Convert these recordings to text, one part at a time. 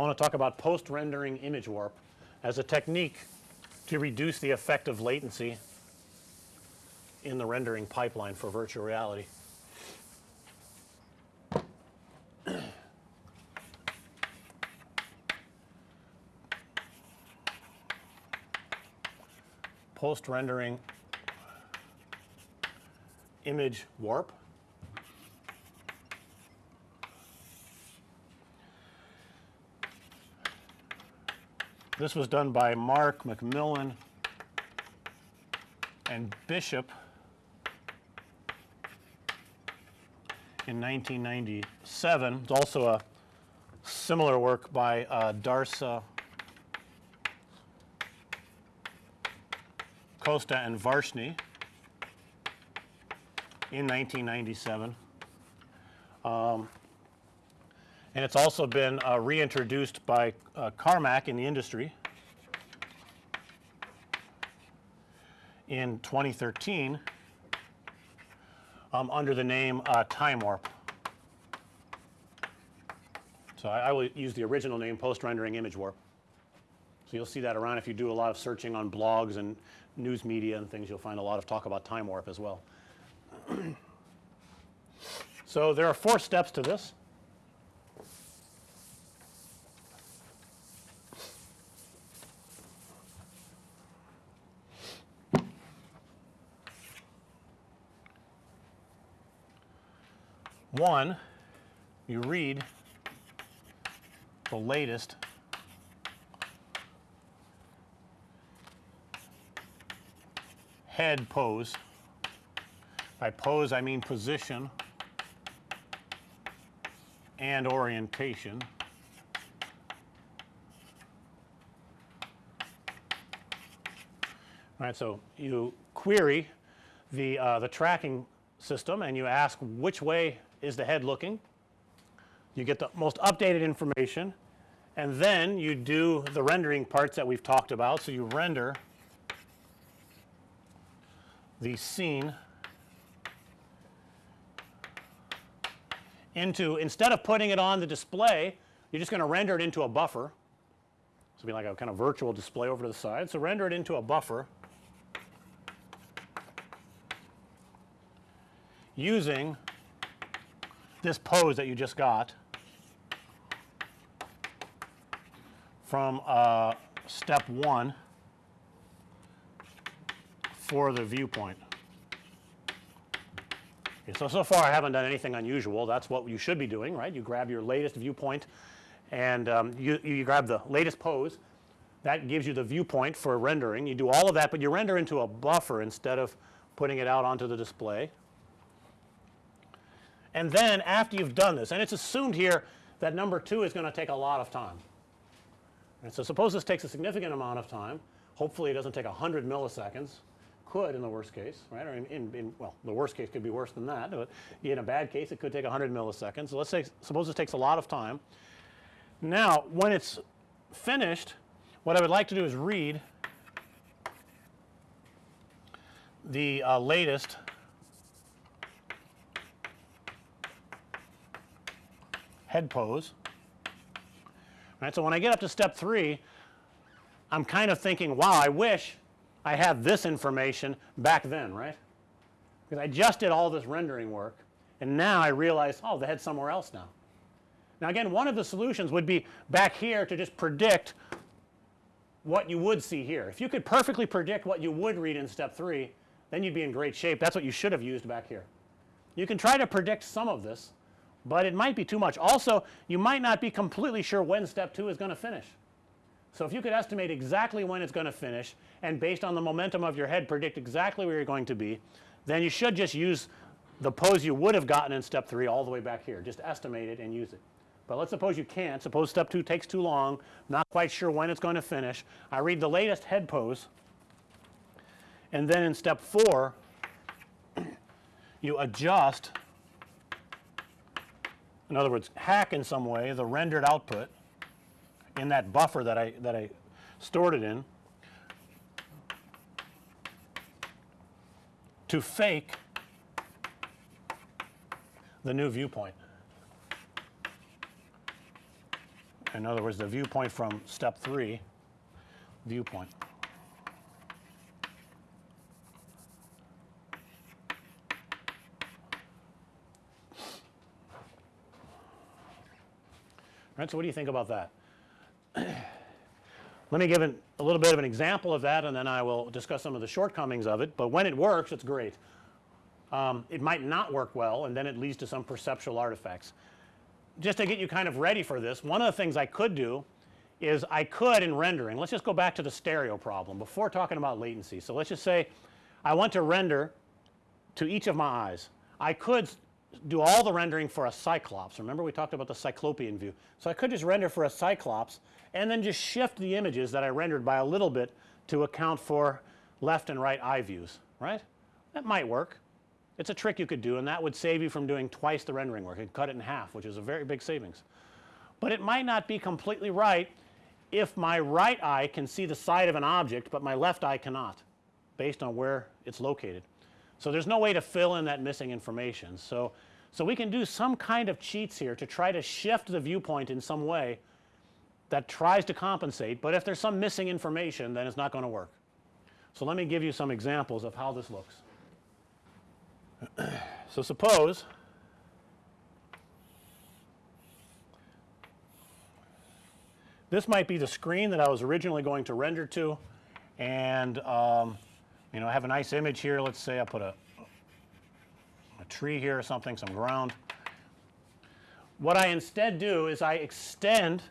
I want to talk about post rendering image warp as a technique to reduce the effect of latency in the rendering pipeline for virtual reality. Post rendering image warp This was done by Mark McMillan and Bishop in 1997. It's also a similar work by uh, Darsa Costa and Varshney in 1997. Um, and it's also been uh, reintroduced by uh, Carmack in the industry in 2013 um, under the name uh, Time Warp. So, I, I will use the original name post rendering image warp. So, you'll see that around if you do a lot of searching on blogs and news media and things you'll find a lot of talk about time warp as well. so, there are four steps to this. One, you read the latest head pose. By pose I mean position and orientation. All right, so you query the uh, the tracking system and you ask which way is the head looking. You get the most updated information and then you do the rendering parts that we've talked about. So, you render the scene into instead of putting it on the display you're just going to render it into a buffer. So, be like a kind of virtual display over to the side. So, render it into a buffer using this pose that you just got from uh, step 1 for the viewpoint. Okay, so, so far I haven't done anything unusual that's what you should be doing right. You grab your latest viewpoint and um, you, you grab the latest pose that gives you the viewpoint for rendering. You do all of that, but you render into a buffer instead of putting it out onto the display. And then after you've done this and it's assumed here that number 2 is going to take a lot of time. And so suppose this takes a significant amount of time hopefully it doesn't take 100 milliseconds could in the worst case right or in, in, in, well the worst case could be worse than that but in a bad case it could take 100 milliseconds. So, let's say suppose this takes a lot of time. Now when it's finished what I would like to do is read the uh, latest head pose. Right. So, when I get up to step 3 I'm kind of thinking wow I wish I had this information back then right because I just did all this rendering work and now I realize oh the head's somewhere else now. Now again one of the solutions would be back here to just predict what you would see here. If you could perfectly predict what you would read in step 3 then you'd be in great shape that's what you should have used back here. You can try to predict some of this but it might be too much. Also you might not be completely sure when step 2 is going to finish. So, if you could estimate exactly when it's going to finish and based on the momentum of your head predict exactly where you're going to be, then you should just use the pose you would have gotten in step 3 all the way back here. Just estimate it and use it. But let's suppose you can't. Suppose step 2 takes too long, not quite sure when it's going to finish. I read the latest head pose and then in step 4 you adjust in other words hack in some way the rendered output in that buffer that I that I stored it in to fake the new viewpoint. in other words the viewpoint from step 3 viewpoint. Right, so what do you think about that? Let me give an, a little bit of an example of that and then I will discuss some of the shortcomings of it, but when it works it's great. Um, it might not work well and then it leads to some perceptual artifacts. Just to get you kind of ready for this, one of the things I could do is I could in rendering, let's just go back to the stereo problem before talking about latency. So, let's just say I want to render to each of my eyes. I could do all the rendering for a cyclops. Remember we talked about the cyclopean view. So, I could just render for a cyclops and then just shift the images that I rendered by a little bit to account for left and right eye views, right. That might work. It's a trick you could do and that would save you from doing twice the rendering work and cut it in half which is a very big savings. But it might not be completely right if my right eye can see the side of an object, but my left eye cannot based on where it's located. So, there's no way to fill in that missing information. So, so we can do some kind of cheats here to try to shift the viewpoint in some way that tries to compensate, but if there's some missing information then it's not going to work. So, let me give you some examples of how this looks. so, suppose this might be the screen that I was originally going to render to and um, you know I have a nice image here let's say I put a, a tree here or something some ground. What I instead do is I extend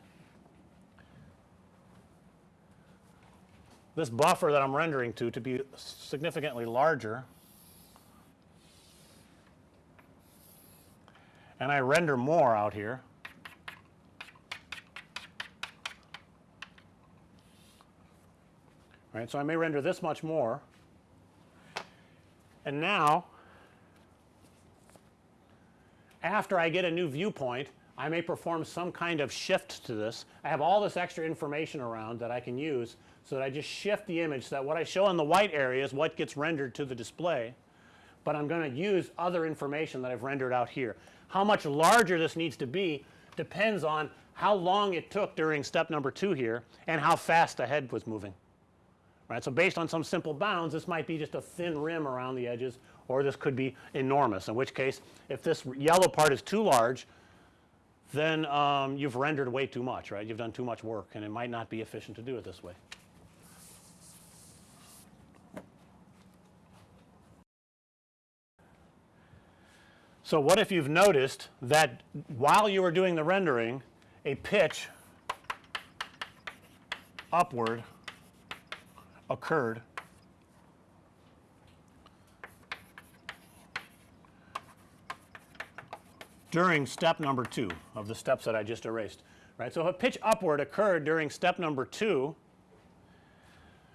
this buffer that I'm rendering to to be significantly larger and I render more out here. Right. So, I may render this much more and now after I get a new viewpoint I may perform some kind of shift to this. I have all this extra information around that I can use. So, that I just shift the image so that what I show in the white area is what gets rendered to the display, but I'm going to use other information that I've rendered out here. How much larger this needs to be depends on how long it took during step number 2 here and how fast the head was moving. Right. So, based on some simple bounds this might be just a thin rim around the edges or this could be enormous in which case if this yellow part is too large then um, you've rendered way too much right. You've done too much work and it might not be efficient to do it this way. So, what if you've noticed that while you were doing the rendering a pitch upward occurred during step number 2 of the steps that I just erased right. So, if a pitch upward occurred during step number 2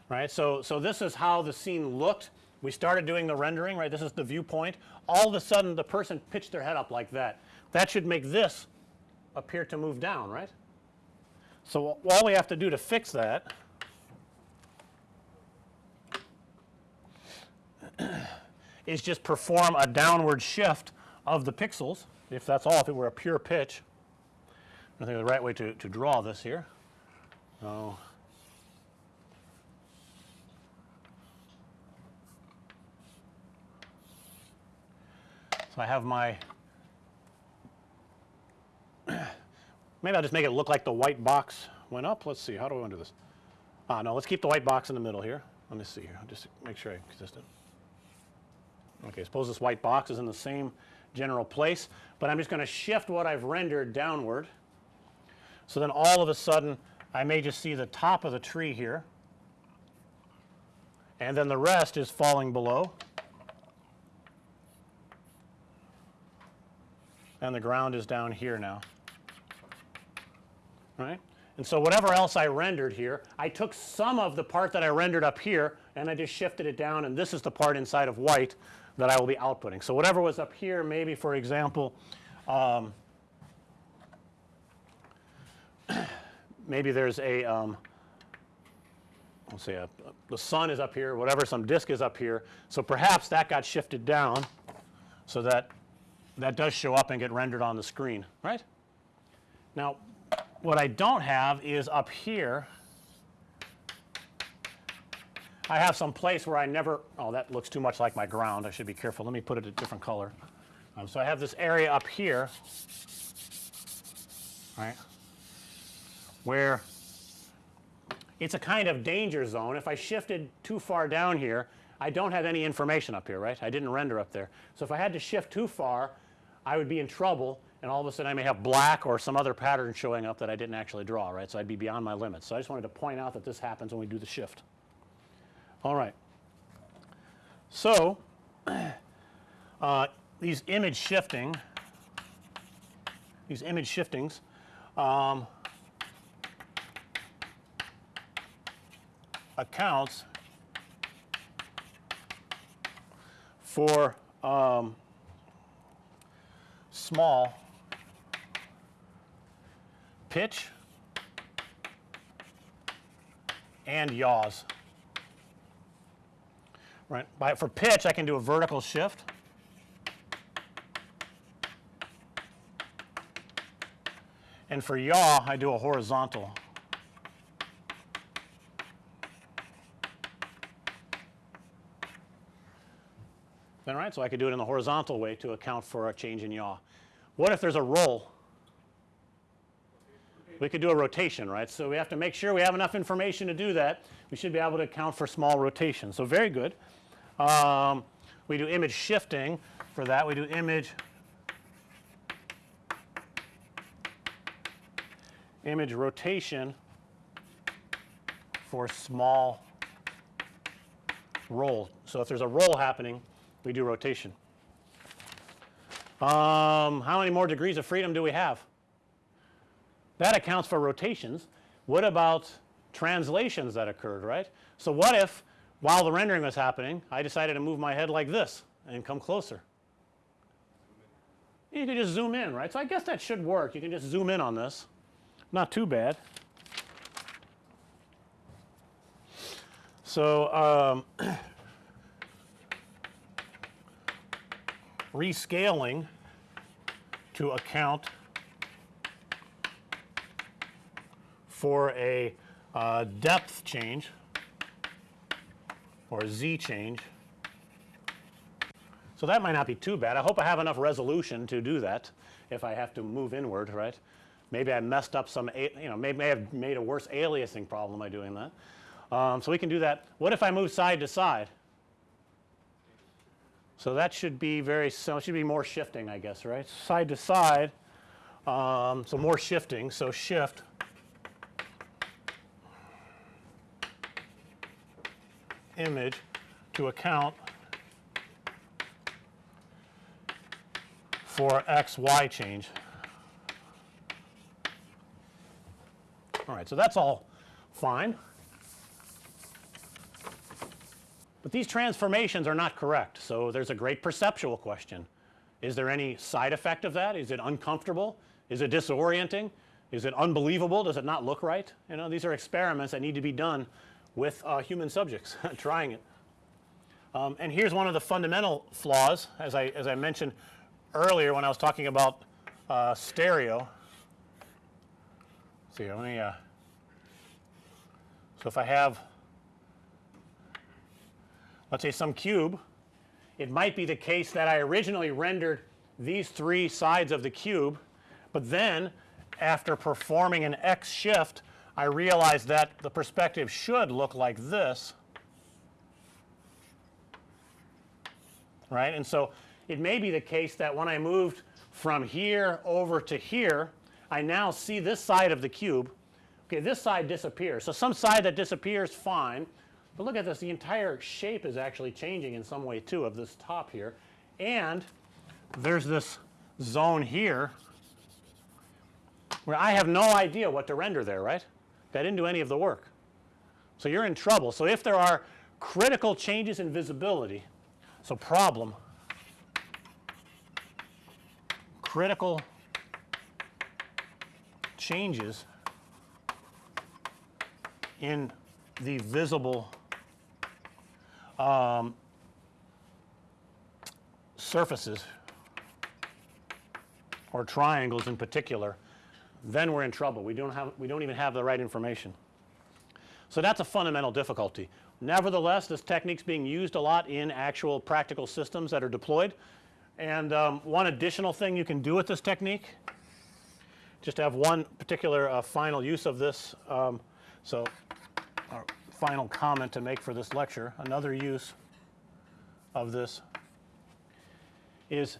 right. So, so this is how the scene looked we started doing the rendering right this is the viewpoint all of a sudden the person pitched their head up like that that should make this appear to move down right. So, all we have to do to fix that is just perform a downward shift of the pixels if that's all if it were a pure pitch. I think the right way to, to draw this here. So, So, I have my maybe I'll just make it look like the white box went up. Let's see how do I want to do this? Ah no let's keep the white box in the middle here. Let me see here I'll just make sure I'm consistent. Okay, suppose this white box is in the same general place, but I'm just going to shift what I've rendered downward. So, then all of a sudden I may just see the top of the tree here and then the rest is falling below. and the ground is down here now right. And so, whatever else I rendered here I took some of the part that I rendered up here and I just shifted it down and this is the part inside of white that I will be outputting. So, whatever was up here maybe for example um, maybe there's a um, let's say the sun is up here whatever some disk is up here. So, perhaps that got shifted down so that that does show up and get rendered on the screen right. Now what I don't have is up here I have some place where I never oh that looks too much like my ground I should be careful let me put it a different color. Um, so I have this area up here right where it's a kind of danger zone. If I shifted too far down here I don't have any information up here right I didn't render up there. So if I had to shift too far I would be in trouble and all of a sudden I may have black or some other pattern showing up that I didn't actually draw right. So I'd be beyond my limits. So I just wanted to point out that this happens when we do the shift. All right. So uh, these image shifting these image shiftings um, accounts for um, small pitch and yaws. Right. By, for pitch I can do a vertical shift. And for yaw I do a horizontal. Then right, so I could do it in the horizontal way to account for a change in yaw. What if there's a roll? We could do a rotation, right. So we have to make sure we have enough information to do that. We should be able to account for small rotation. So very good. Um, we do image shifting for that. We do image image rotation for small roll. So if there's a roll happening, we do rotation. Um, how many more degrees of freedom do we have? That accounts for rotations. What about translations that occurred, right? So what if while the rendering was happening I decided to move my head like this and come closer? You can just zoom in, right? So I guess that should work. You can just zoom in on this. Not too bad. So, um, rescaling to account for a uh, depth change or z change. So that might not be too bad. I hope I have enough resolution to do that if I have to move inward, right. Maybe I messed up some, you know, maybe I have made a worse aliasing problem by doing that. Um, so we can do that. What if I move side to side? So that should be very so it should be more shifting I guess right side to side um, so more shifting so shift image to account for x y change. All right, so that's all fine. But these transformations are not correct. So there's a great perceptual question. Is there any side effect of that? Is it uncomfortable? Is it disorienting? Is it unbelievable? Does it not look right? You know, these are experiments that need to be done with uh, human subjects trying it. Um, and here's one of the fundamental flaws as I, as I mentioned earlier when I was talking about uh, stereo. Let's see, let me, uh, so if I have let's say some cube, it might be the case that I originally rendered these three sides of the cube, but then after performing an X shift I realized that the perspective should look like this right. And so it may be the case that when I moved from here over to here I now see this side of the cube okay this side disappears. So some side that disappears fine but look at this the entire shape is actually changing in some way too of this top here and there's this zone here where I have no idea what to render there right. I didn't do any of the work. So you're in trouble. So if there are critical changes in visibility so problem critical changes in the visible um, surfaces or triangles in particular then we're in trouble. We don't have we don't even have the right information. So that's a fundamental difficulty. Nevertheless, this technique's being used a lot in actual practical systems that are deployed. And um, one additional thing you can do with this technique, just to have one particular uh, final use of this. Um, so, our final comment to make for this lecture, another use of this is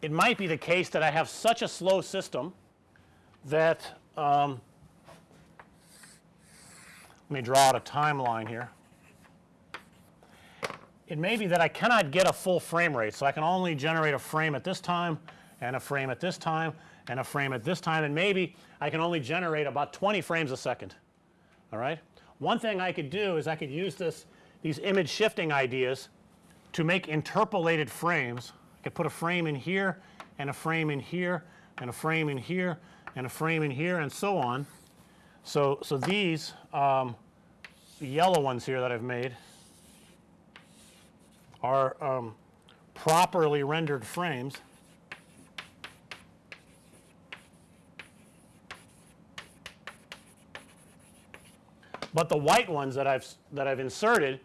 it might be the case that I have such a slow system that um, let me draw out a timeline here. It may be that I cannot get a full frame rate. So, I can only generate a frame at this time and a frame at this time and a frame at this time and maybe I can only generate about 20 frames a second. All right. One thing I could do is I could use this these image shifting ideas to make interpolated frames. I could put a frame in here and a frame in here and a frame in here and a frame in here and so on. So, so these um, yellow ones here that I've made are um, properly rendered frames. But the white ones that I've that I've inserted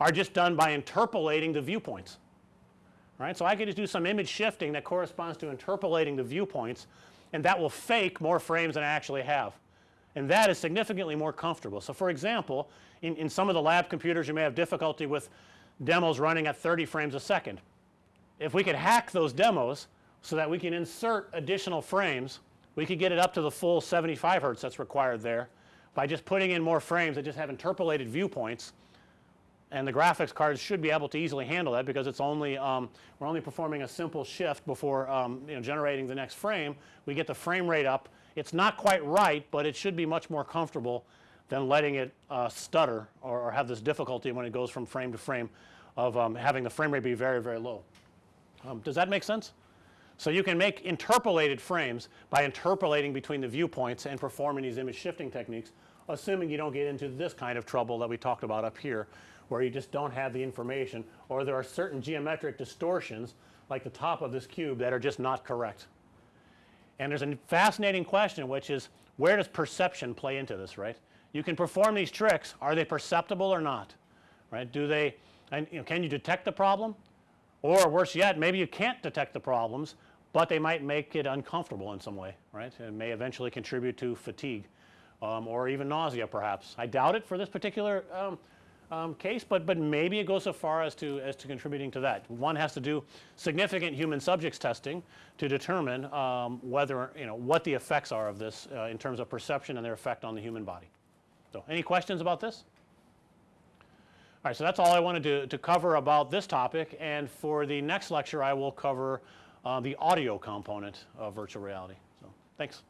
are just done by interpolating the viewpoints. Right? So, I could just do some image shifting that corresponds to interpolating the viewpoints and that will fake more frames than I actually have. And that is significantly more comfortable. So, for example, in, in some of the lab computers you may have difficulty with demos running at 30 frames a second. If we could hack those demos so that we can insert additional frames, we could get it up to the full 75 hertz that's required there by just putting in more frames that just have interpolated viewpoints and the graphics cards should be able to easily handle that because it's only um, we're only performing a simple shift before um, you know generating the next frame. We get the frame rate up. It's not quite right, but it should be much more comfortable than letting it uh, stutter or, or, have this difficulty when it goes from frame to frame of um, having the frame rate be very, very low. Um, does that make sense? So, you can make interpolated frames by interpolating between the viewpoints and performing these image shifting techniques assuming you don't get into this kind of trouble that we talked about up here where you just don't have the information or there are certain geometric distortions like the top of this cube that are just not correct. And there's a fascinating question which is where does perception play into this right? You can perform these tricks are they perceptible or not right? Do they and you know, can you detect the problem or worse yet maybe you can't detect the problems but they might make it uncomfortable in some way right and may eventually contribute to fatigue um, or even nausea perhaps. I doubt it for this particular um, um, case, but, but maybe it goes so far as to, as to contributing to that. One has to do significant human subjects testing to determine um, whether you know what the effects are of this uh, in terms of perception and their effect on the human body. So, any questions about this? All right, so that's all I wanted to, to cover about this topic and for the next lecture I will cover uh, the audio component of virtual reality. So, thanks.